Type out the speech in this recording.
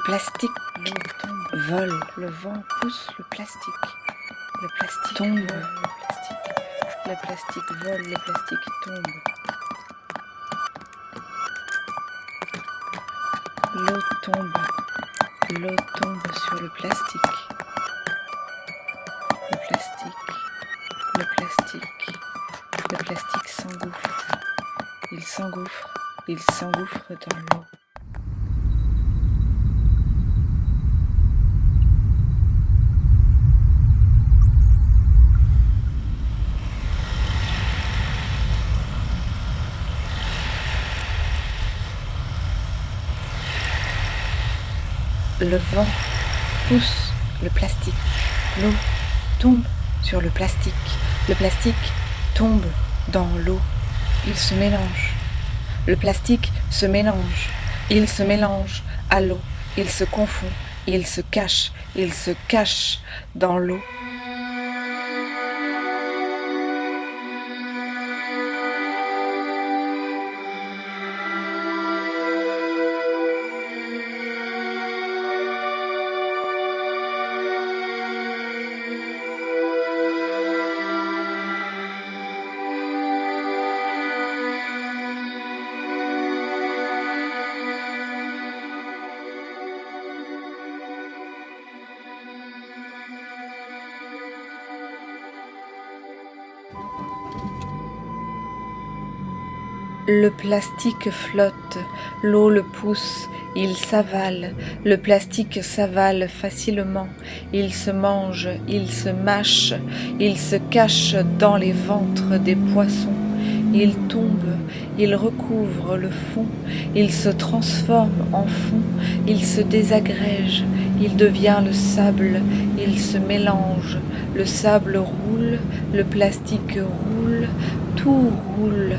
plastique L'eau tombe. vole, le vent pousse le plastique. Le plastique Tombe. vole, le plastique. Le plastique vole, le plastique tombe. L'eau tombe. L'eau tombe sur le plastique. Le plastique. Le plastique. Le plastique s'engouffre. Il s'engouffre. Il s'engouffre dans l'eau. Le vent pousse le plastique. L'eau tombe sur le plastique. Le plastique tombe dans l'eau. Il se mélange. Le plastique se mélange. Il se mélange à l'eau. Il se confond. Il se cache. Il se cache dans l'eau. Le plastique flotte, l'eau le pousse, il s'avale, le plastique s'avale facilement, il se mange, il se mâche, il se cache dans les ventres des poissons, il tombe, il recouvre le fond, il se transforme en fond, il se désagrège, il devient le sable, il se mélange, le sable roule, le plastique roule, tout roule,